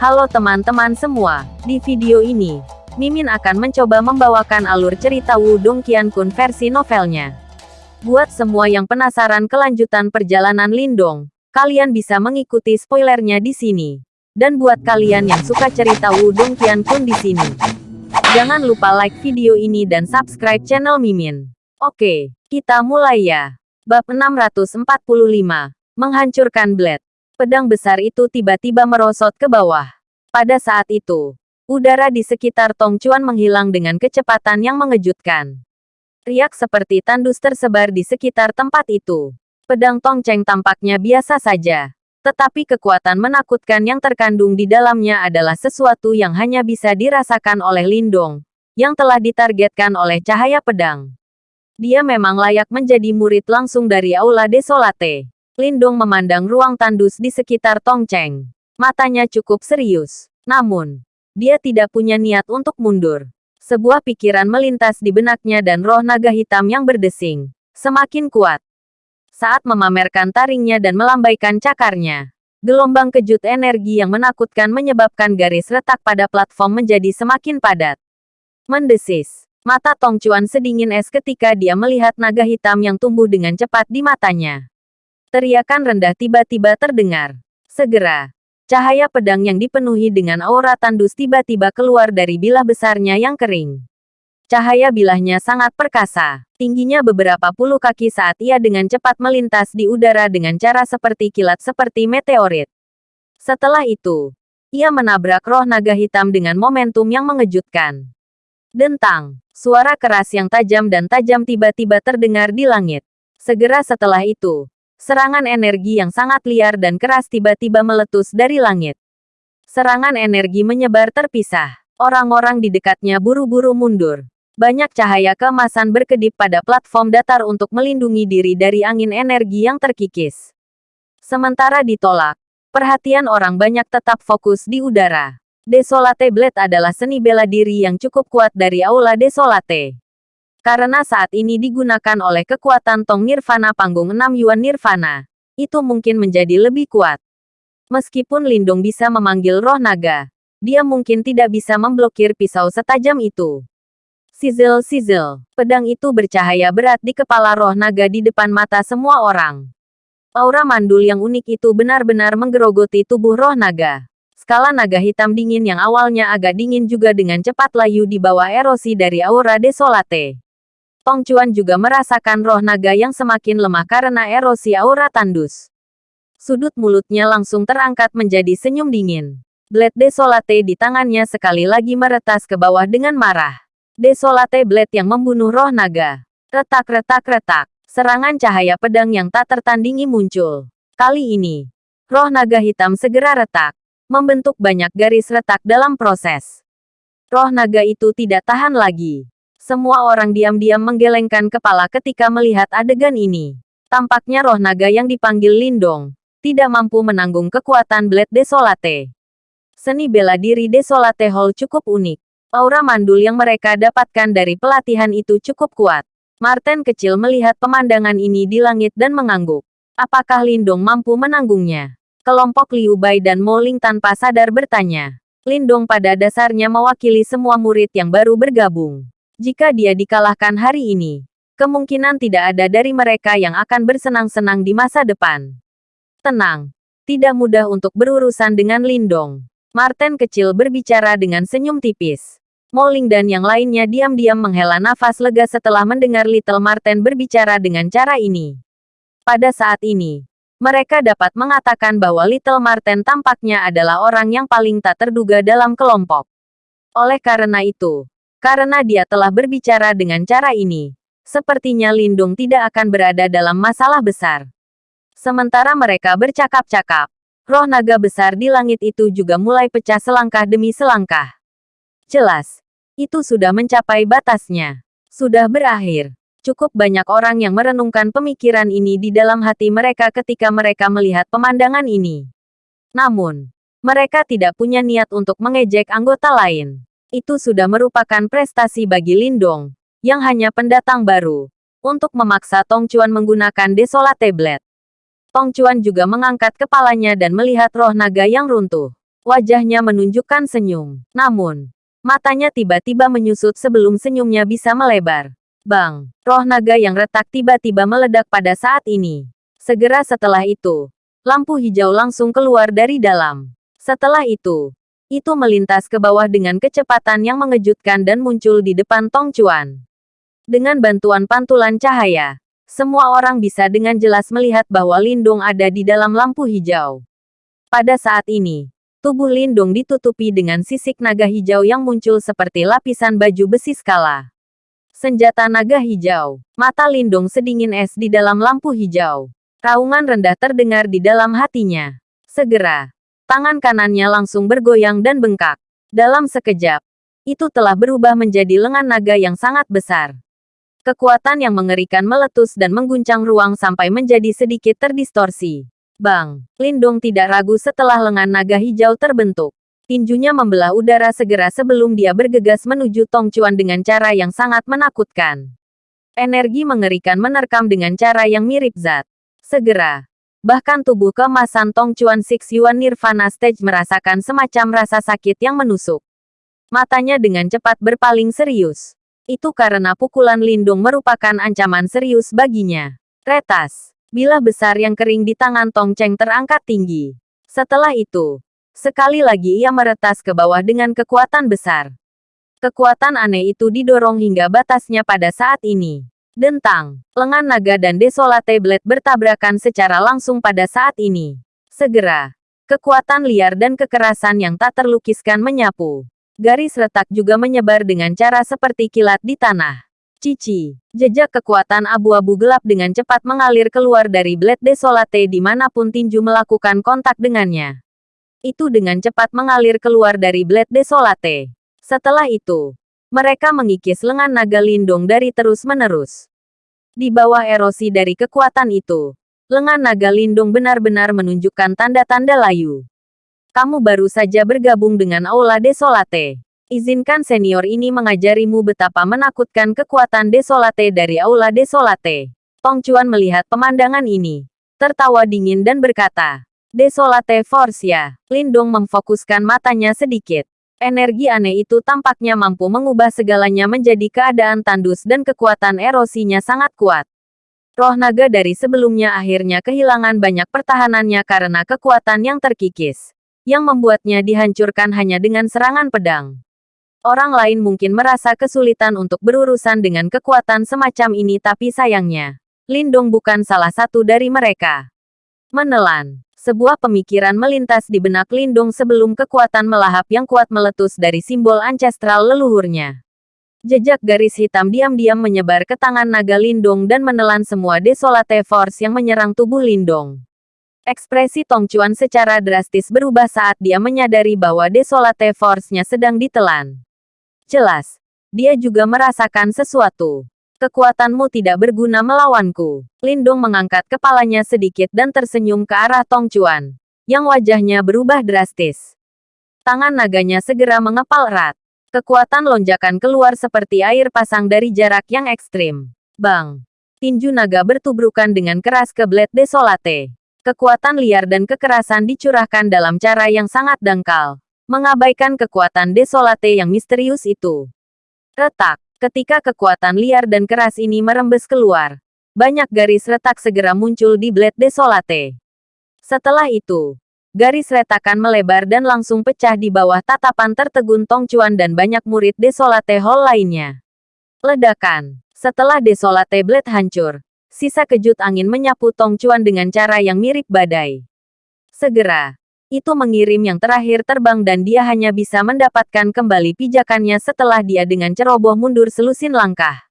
Halo teman-teman semua, di video ini, Mimin akan mencoba membawakan alur cerita Wudong Qiankun versi novelnya. Buat semua yang penasaran kelanjutan perjalanan Lindong, kalian bisa mengikuti spoilernya di sini. Dan buat kalian yang suka cerita Wudong Qiankun di sini, jangan lupa like video ini dan subscribe channel Mimin. Oke, kita mulai ya. Bab 645, Menghancurkan Blade. Pedang besar itu tiba-tiba merosot ke bawah. Pada saat itu, udara di sekitar Tong Chuan menghilang dengan kecepatan yang mengejutkan. Riak seperti tandus tersebar di sekitar tempat itu. Pedang Tong Cheng tampaknya biasa saja. Tetapi kekuatan menakutkan yang terkandung di dalamnya adalah sesuatu yang hanya bisa dirasakan oleh Lindong, yang telah ditargetkan oleh cahaya pedang. Dia memang layak menjadi murid langsung dari Aula Desolate. Lindong memandang ruang tandus di sekitar Tong Cheng. Matanya cukup serius. Namun, dia tidak punya niat untuk mundur. Sebuah pikiran melintas di benaknya dan roh naga hitam yang berdesing. Semakin kuat. Saat memamerkan taringnya dan melambaikan cakarnya. Gelombang kejut energi yang menakutkan menyebabkan garis retak pada platform menjadi semakin padat. Mendesis. Mata Tong Chuan sedingin es ketika dia melihat naga hitam yang tumbuh dengan cepat di matanya. Teriakan rendah tiba-tiba terdengar. Segera, cahaya pedang yang dipenuhi dengan aura tandus tiba-tiba keluar dari bilah besarnya yang kering. Cahaya bilahnya sangat perkasa, tingginya beberapa puluh kaki saat ia dengan cepat melintas di udara dengan cara seperti kilat seperti meteorit. Setelah itu, ia menabrak roh naga hitam dengan momentum yang mengejutkan. Dentang, suara keras yang tajam dan tajam tiba-tiba terdengar di langit. Segera setelah itu, Serangan energi yang sangat liar dan keras tiba-tiba meletus dari langit. Serangan energi menyebar terpisah. Orang-orang di dekatnya buru-buru mundur. Banyak cahaya keemasan berkedip pada platform datar untuk melindungi diri dari angin energi yang terkikis. Sementara ditolak, perhatian orang banyak tetap fokus di udara. Desolate Blade adalah seni bela diri yang cukup kuat dari Aula Desolate. Karena saat ini digunakan oleh kekuatan Tong Nirvana panggung 6 Yuan Nirvana, itu mungkin menjadi lebih kuat. Meskipun Lindung bisa memanggil roh naga, dia mungkin tidak bisa memblokir pisau setajam itu. Sizzle sizzle, pedang itu bercahaya berat di kepala roh naga di depan mata semua orang. Aura mandul yang unik itu benar-benar menggerogoti tubuh roh naga. Skala naga hitam dingin yang awalnya agak dingin juga dengan cepat layu di bawah erosi dari aura desolate. Tong Chuan juga merasakan roh naga yang semakin lemah karena erosi aura tandus. Sudut mulutnya langsung terangkat menjadi senyum dingin. Blade Desolate di tangannya sekali lagi meretas ke bawah dengan marah. Desolate Blade yang membunuh roh naga. Retak-retak-retak. Serangan cahaya pedang yang tak tertandingi muncul. Kali ini, roh naga hitam segera retak. Membentuk banyak garis retak dalam proses. Roh naga itu tidak tahan lagi. Semua orang diam-diam menggelengkan kepala ketika melihat adegan ini. Tampaknya roh naga yang dipanggil Lindong tidak mampu menanggung kekuatan Blade Desolate. Seni bela diri Desolate Hall cukup unik. Aura mandul yang mereka dapatkan dari pelatihan itu cukup kuat. Martin kecil melihat pemandangan ini di langit dan mengangguk. Apakah Lindong mampu menanggungnya? Kelompok Liu Bai dan Moling tanpa sadar bertanya. Lindong pada dasarnya mewakili semua murid yang baru bergabung. Jika dia dikalahkan hari ini, kemungkinan tidak ada dari mereka yang akan bersenang-senang di masa depan. Tenang, tidak mudah untuk berurusan dengan Lindong. Martin kecil berbicara dengan senyum tipis. Moling dan yang lainnya diam-diam menghela nafas lega setelah mendengar Little Martin berbicara dengan cara ini. Pada saat ini, mereka dapat mengatakan bahwa Little Martin tampaknya adalah orang yang paling tak terduga dalam kelompok. Oleh karena itu, karena dia telah berbicara dengan cara ini, sepertinya Lindung tidak akan berada dalam masalah besar. Sementara mereka bercakap-cakap, roh naga besar di langit itu juga mulai pecah selangkah demi selangkah. Jelas, itu sudah mencapai batasnya. Sudah berakhir. Cukup banyak orang yang merenungkan pemikiran ini di dalam hati mereka ketika mereka melihat pemandangan ini. Namun, mereka tidak punya niat untuk mengejek anggota lain. Itu sudah merupakan prestasi bagi Lindong, yang hanya pendatang baru, untuk memaksa Tong Chuan menggunakan Desolate Blade. Tong Chuan juga mengangkat kepalanya dan melihat roh naga yang runtuh. Wajahnya menunjukkan senyum. Namun, matanya tiba-tiba menyusut sebelum senyumnya bisa melebar. Bang, roh naga yang retak tiba-tiba meledak pada saat ini. Segera setelah itu, lampu hijau langsung keluar dari dalam. Setelah itu, itu melintas ke bawah dengan kecepatan yang mengejutkan dan muncul di depan Tong Chuan. Dengan bantuan pantulan cahaya, semua orang bisa dengan jelas melihat bahwa Lindung ada di dalam lampu hijau. Pada saat ini, tubuh Lindung ditutupi dengan sisik naga hijau yang muncul seperti lapisan baju besi skala. Senjata naga hijau. Mata Lindung sedingin es di dalam lampu hijau. Raungan rendah terdengar di dalam hatinya. Segera, tangan kanannya langsung bergoyang dan bengkak. Dalam sekejap, itu telah berubah menjadi lengan naga yang sangat besar. Kekuatan yang mengerikan meletus dan mengguncang ruang sampai menjadi sedikit terdistorsi. Bang! Lindong tidak ragu setelah lengan naga hijau terbentuk. Tinjunya membelah udara segera sebelum dia bergegas menuju Tong Chuan dengan cara yang sangat menakutkan. Energi mengerikan menerkam dengan cara yang mirip zat. Segera. Bahkan tubuh kemasan Tong Chuan Six Yuan Nirvana Stage merasakan semacam rasa sakit yang menusuk. Matanya dengan cepat berpaling serius. Itu karena pukulan lindung merupakan ancaman serius baginya. Retas. Bilah besar yang kering di tangan Tong Cheng terangkat tinggi. Setelah itu, sekali lagi ia meretas ke bawah dengan kekuatan besar. Kekuatan aneh itu didorong hingga batasnya pada saat ini. Dentang, lengan naga dan desolate blade bertabrakan secara langsung pada saat ini. Segera, kekuatan liar dan kekerasan yang tak terlukiskan menyapu. Garis retak juga menyebar dengan cara seperti kilat di tanah. Cici, jejak kekuatan abu-abu gelap dengan cepat mengalir keluar dari Blade Desolate di mana pun tinju melakukan kontak dengannya. Itu dengan cepat mengalir keluar dari Blade Desolate. Setelah itu, mereka mengikis lengan naga lindung dari terus-menerus. Di bawah erosi dari kekuatan itu, lengan naga lindung benar-benar menunjukkan tanda-tanda layu. Kamu baru saja bergabung dengan Aula Desolate. Izinkan senior ini mengajarimu betapa menakutkan kekuatan Desolate dari Aula Desolate. Tong Chuan melihat pemandangan ini. Tertawa dingin dan berkata, Desolate Force ya. Lindong memfokuskan matanya sedikit. Energi aneh itu tampaknya mampu mengubah segalanya menjadi keadaan tandus dan kekuatan erosinya sangat kuat. Roh naga dari sebelumnya akhirnya kehilangan banyak pertahanannya karena kekuatan yang terkikis yang membuatnya dihancurkan hanya dengan serangan pedang. Orang lain mungkin merasa kesulitan untuk berurusan dengan kekuatan semacam ini tapi sayangnya, Lindong bukan salah satu dari mereka. Menelan. Sebuah pemikiran melintas di benak Lindung sebelum kekuatan melahap yang kuat meletus dari simbol ancestral leluhurnya. Jejak garis hitam diam-diam menyebar ke tangan naga Lindung dan menelan semua desolate force yang menyerang tubuh Lindung. Ekspresi Tong Chuan secara drastis berubah saat dia menyadari bahwa Desolate Force-nya sedang ditelan. Jelas, dia juga merasakan sesuatu. Kekuatanmu tidak berguna melawanku. Lindung mengangkat kepalanya sedikit dan tersenyum ke arah Tong Chuan, yang wajahnya berubah drastis. Tangan naganya segera mengepal erat. Kekuatan lonjakan keluar seperti air pasang dari jarak yang ekstrim. Bang! Tinju naga bertubrukan dengan keras ke Blade Desolate. Kekuatan liar dan kekerasan dicurahkan dalam cara yang sangat dangkal, mengabaikan kekuatan desolate yang misterius itu. Retak, ketika kekuatan liar dan keras ini merembes keluar, banyak garis retak segera muncul di blade desolate. Setelah itu, garis retakan melebar dan langsung pecah di bawah tatapan tertegun Tong Chuan dan banyak murid desolate hall lainnya. Ledakan, setelah desolate blade hancur, Sisa kejut angin menyapu Tong Chuan dengan cara yang mirip badai. Segera, itu mengirim yang terakhir terbang dan dia hanya bisa mendapatkan kembali pijakannya setelah dia dengan ceroboh mundur selusin langkah.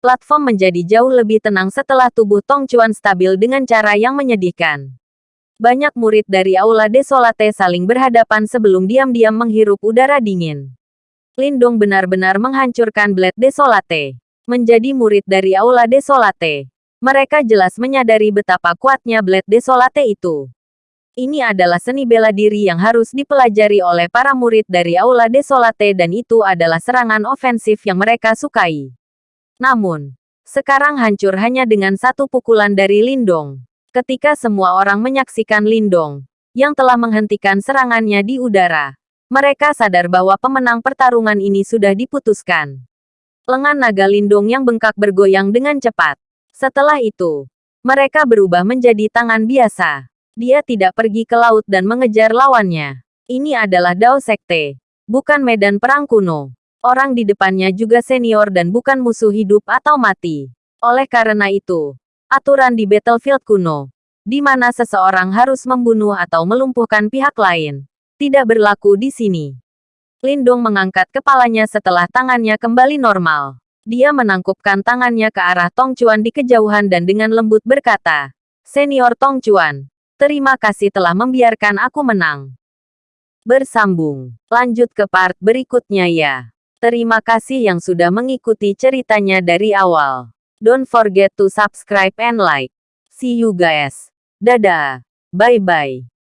Platform menjadi jauh lebih tenang setelah tubuh Tong Chuan stabil dengan cara yang menyedihkan. Banyak murid dari Aula Desolate saling berhadapan sebelum diam-diam menghirup udara dingin. Lindung benar-benar menghancurkan Blade Desolate. Menjadi murid dari Aula Desolate. Mereka jelas menyadari betapa kuatnya Blade Desolate itu. Ini adalah seni bela diri yang harus dipelajari oleh para murid dari Aula Desolate dan itu adalah serangan ofensif yang mereka sukai. Namun, sekarang hancur hanya dengan satu pukulan dari Lindong. Ketika semua orang menyaksikan Lindong, yang telah menghentikan serangannya di udara. Mereka sadar bahwa pemenang pertarungan ini sudah diputuskan. Lengan naga lindung yang bengkak bergoyang dengan cepat. Setelah itu, mereka berubah menjadi tangan biasa. Dia tidak pergi ke laut dan mengejar lawannya. Ini adalah Dao Sekte, bukan medan perang kuno. Orang di depannya juga senior dan bukan musuh hidup atau mati. Oleh karena itu, aturan di battlefield kuno, di mana seseorang harus membunuh atau melumpuhkan pihak lain, tidak berlaku di sini. Lindong mengangkat kepalanya setelah tangannya kembali normal. Dia menangkupkan tangannya ke arah Tong Chuan di kejauhan dan dengan lembut berkata, Senior Tong Chuan, terima kasih telah membiarkan aku menang. Bersambung. Lanjut ke part berikutnya ya. Terima kasih yang sudah mengikuti ceritanya dari awal. Don't forget to subscribe and like. See you guys. Dadah. Bye-bye.